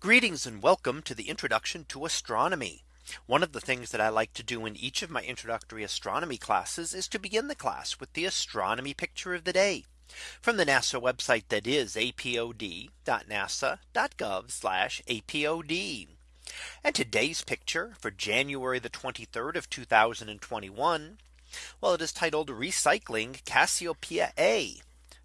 Greetings and welcome to the introduction to astronomy. One of the things that I like to do in each of my introductory astronomy classes is to begin the class with the astronomy picture of the day from the NASA website that is apod.nasa.gov apod. And today's picture for January the 23rd of 2021. Well, it is titled recycling Cassiopeia A.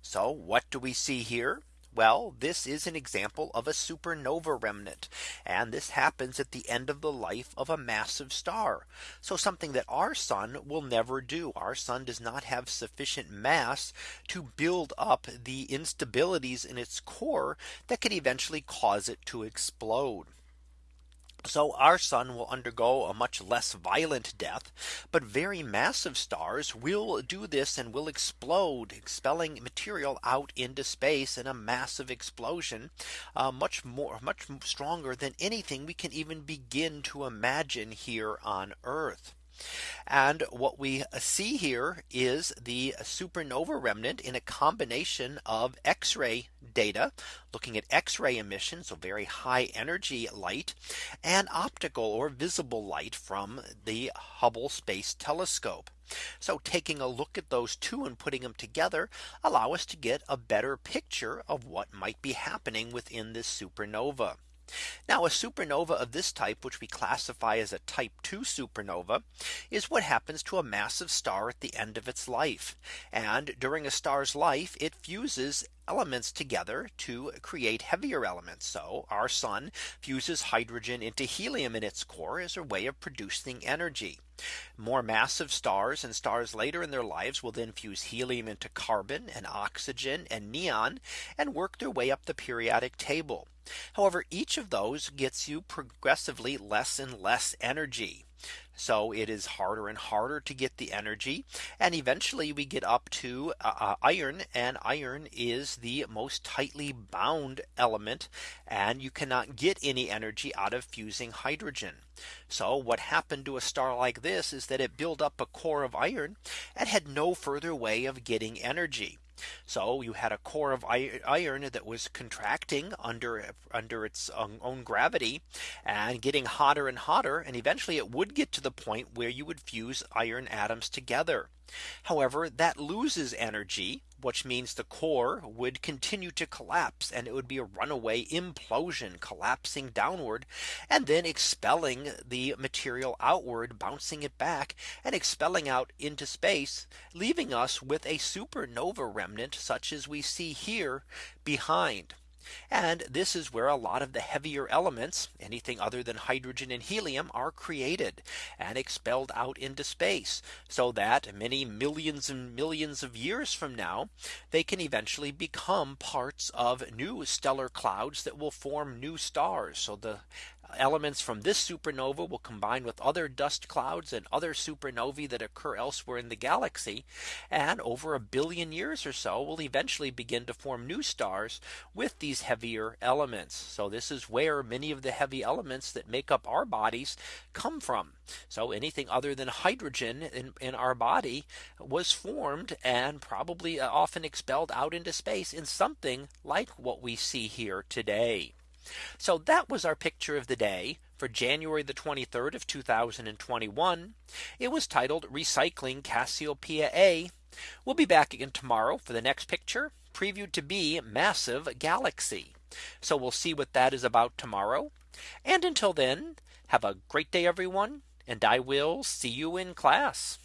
So what do we see here? Well, this is an example of a supernova remnant. And this happens at the end of the life of a massive star. So something that our sun will never do. Our sun does not have sufficient mass to build up the instabilities in its core that could eventually cause it to explode. So our sun will undergo a much less violent death. But very massive stars will do this and will explode expelling material out into space in a massive explosion uh, much more much stronger than anything we can even begin to imagine here on Earth. And what we uh, see here is the supernova remnant in a combination of X-ray data looking at X-ray emissions, so very high energy light and optical or visible light from the Hubble Space Telescope. So taking a look at those two and putting them together allow us to get a better picture of what might be happening within this supernova. Now a supernova of this type, which we classify as a type 2 supernova, is what happens to a massive star at the end of its life. And during a star's life, it fuses elements together to create heavier elements. So our sun fuses hydrogen into helium in its core as a way of producing energy. More massive stars and stars later in their lives will then fuse helium into carbon and oxygen and neon and work their way up the periodic table. However, each of those gets you progressively less and less energy. So it is harder and harder to get the energy. And eventually we get up to uh, uh, iron and iron is the most tightly bound element. And you cannot get any energy out of fusing hydrogen. So what happened to a star like this is that it built up a core of iron and had no further way of getting energy. So you had a core of iron that was contracting under under its own gravity and getting hotter and hotter. And eventually it would get to the point where you would fuse iron atoms together. However, that loses energy which means the core would continue to collapse and it would be a runaway implosion collapsing downward and then expelling the material outward bouncing it back and expelling out into space leaving us with a supernova remnant such as we see here behind. And this is where a lot of the heavier elements anything other than hydrogen and helium are created and expelled out into space so that many millions and millions of years from now they can eventually become parts of new stellar clouds that will form new stars. So the elements from this supernova will combine with other dust clouds and other supernovae that occur elsewhere in the galaxy. And over a billion years or so will eventually begin to form new stars with these heavier elements. So this is where many of the heavy elements that make up our bodies come from. So anything other than hydrogen in, in our body was formed and probably uh, often expelled out into space in something like what we see here today. So that was our picture of the day for January the 23rd of 2021. It was titled recycling Cassiopeia A. We'll be back again tomorrow for the next picture previewed to be massive galaxy. So we'll see what that is about tomorrow. And until then, have a great day, everyone. And I will see you in class.